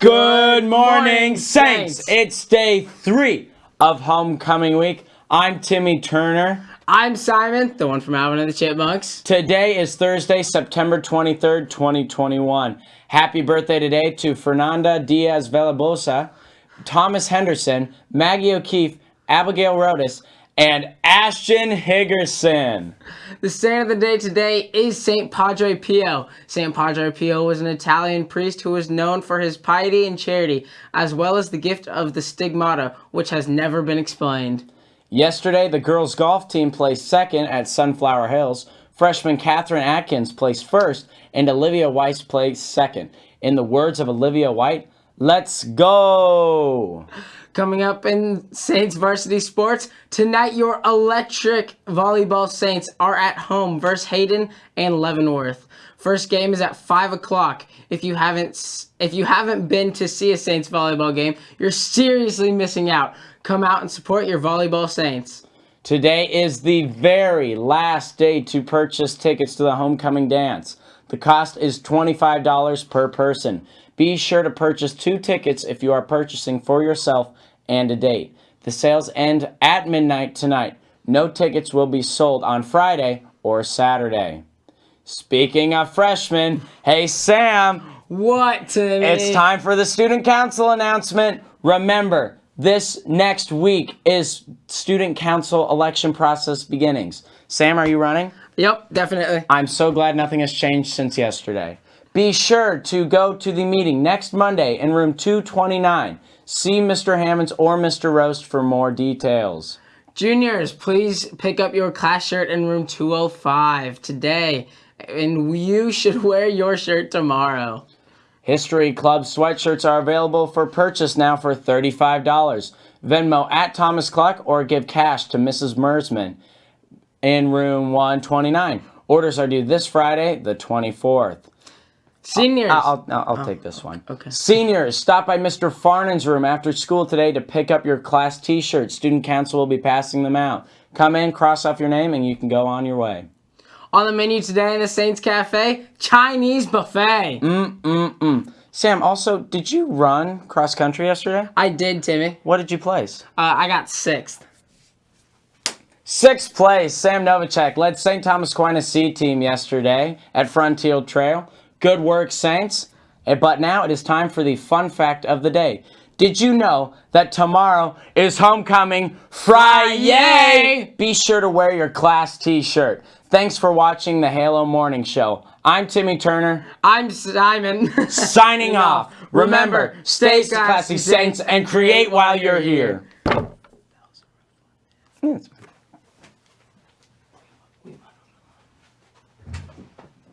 Good morning, Saints. Saints. It's day three of homecoming week. I'm Timmy Turner. I'm Simon, the one from Alvin and the Chipmunks. Today is Thursday, September 23rd, 2021. Happy birthday today to Fernanda Diaz Velabosa, Thomas Henderson, Maggie O'Keefe, Abigail Rodas, and Ashton Higgerson. The saint of the day today is Saint Padre Pio. Saint Padre Pio was an Italian priest who was known for his piety and charity, as well as the gift of the stigmata, which has never been explained. Yesterday, the girls' golf team placed second at Sunflower Hills. Freshman Catherine Atkins placed first, and Olivia Weiss placed second. In the words of Olivia White, let's go! Coming up in Saints varsity sports, tonight your electric volleyball Saints are at home versus Hayden and Leavenworth. First game is at five o'clock. If you haven't if you haven't been to see a Saints volleyball game, you're seriously missing out. Come out and support your volleyball Saints. Today is the very last day to purchase tickets to the homecoming dance. The cost is $25 per person. Be sure to purchase two tickets if you are purchasing for yourself and a date. The sales end at midnight tonight. No tickets will be sold on Friday or Saturday. Speaking of freshmen, hey Sam, What Timmy? it's time for the student council announcement. Remember, this next week is student council election process beginnings. Sam, are you running? Yep, definitely. I'm so glad nothing has changed since yesterday. Be sure to go to the meeting next Monday in room 229. See Mr. Hammonds or Mr. Roast for more details. Juniors, please pick up your class shirt in room 205 today. And you should wear your shirt tomorrow. History Club sweatshirts are available for purchase now for $35. Venmo at Thomas Cluck or give cash to Mrs. Mersman in room 129. Orders are due this Friday, the 24th. Seniors, I'll, I'll, I'll take oh, this one. okay. Seniors, stop by Mr. Farnan's room after school today to pick up your class t-shirts. Student council will be passing them out. Come in, cross off your name, and you can go on your way. On the menu today in the Saints Cafe, Chinese buffet. Mm-mm-mm. Sam, also, did you run cross country yesterday? I did, Timmy. What did you place? Uh, I got sixth. Sixth place, Sam Novacek led St. Thomas Aquinas C team yesterday at Frontier Trail. Good work, Saints. Eh, But now it is time for the fun fact of the day. Did you know that tomorrow is homecoming Friday? Be sure to wear your class t-shirt. Thanks for watching the Halo Morning Show. I'm Timmy Turner, I'm Simon. signing off. Remember, stay classy, Saints, and create while you're here. Yeah.